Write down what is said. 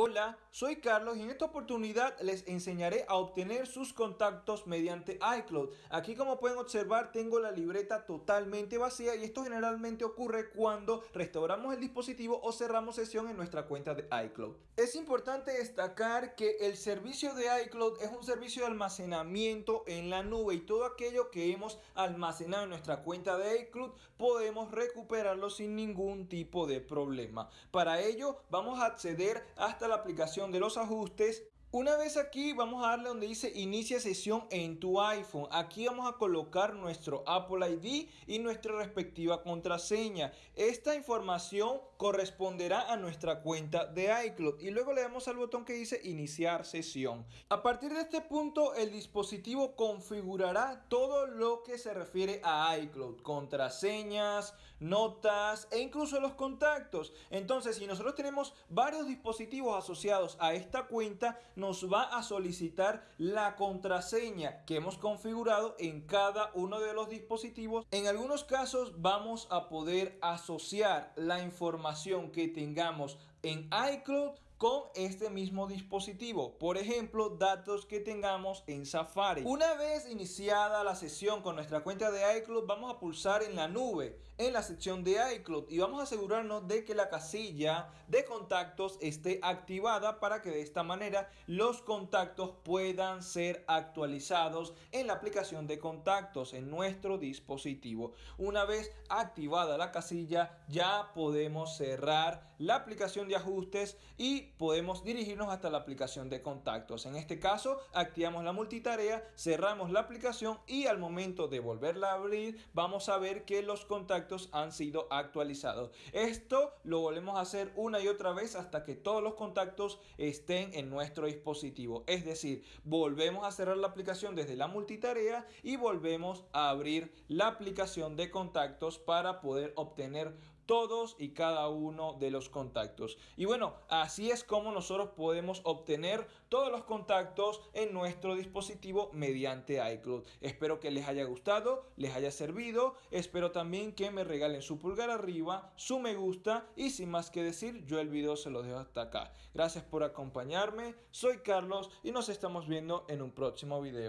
Hola, soy Carlos y en esta oportunidad les enseñaré a obtener sus contactos mediante iCloud. Aquí como pueden observar tengo la libreta totalmente vacía y esto generalmente ocurre cuando restauramos el dispositivo o cerramos sesión en nuestra cuenta de iCloud. Es importante destacar que el servicio de iCloud es un servicio de almacenamiento en la nube y todo aquello que hemos almacenado en nuestra cuenta de iCloud podemos recuperarlo sin ningún tipo de problema. Para ello vamos a acceder hasta la aplicación de los ajustes una vez aquí vamos a darle donde dice inicia sesión en tu iPhone. Aquí vamos a colocar nuestro Apple ID y nuestra respectiva contraseña. Esta información corresponderá a nuestra cuenta de iCloud y luego le damos al botón que dice iniciar sesión. A partir de este punto el dispositivo configurará todo lo que se refiere a iCloud. Contraseñas, notas e incluso los contactos. Entonces si nosotros tenemos varios dispositivos asociados a esta cuenta nos va a solicitar la contraseña que hemos configurado en cada uno de los dispositivos. En algunos casos vamos a poder asociar la información que tengamos en iCloud con este mismo dispositivo. Por ejemplo, datos que tengamos en Safari. Una vez iniciada la sesión con nuestra cuenta de iCloud, vamos a pulsar en la nube, en la sección de iCloud y vamos a asegurarnos de que la casilla de contactos esté activada para que de esta manera los contactos puedan ser actualizados en la aplicación de contactos en nuestro dispositivo. Una vez activada la casilla, ya podemos cerrar la aplicación de ajustes y podemos dirigirnos hasta la aplicación de contactos. En este caso, activamos la multitarea, cerramos la aplicación y al momento de volverla a abrir, vamos a ver que los contactos han sido actualizados. Esto lo volvemos a hacer una y otra vez hasta que todos los contactos estén en nuestro dispositivo. Es decir, volvemos a cerrar la aplicación desde la multitarea y volvemos a abrir la aplicación de contactos para poder obtener todos y cada uno de los contactos. Y bueno, así es como nosotros podemos obtener todos los contactos en nuestro dispositivo mediante iCloud. Espero que les haya gustado, les haya servido. Espero también que me regalen su pulgar arriba, su me gusta y sin más que decir, yo el video se lo dejo hasta acá. Gracias por acompañarme, soy Carlos y nos estamos viendo en un próximo video.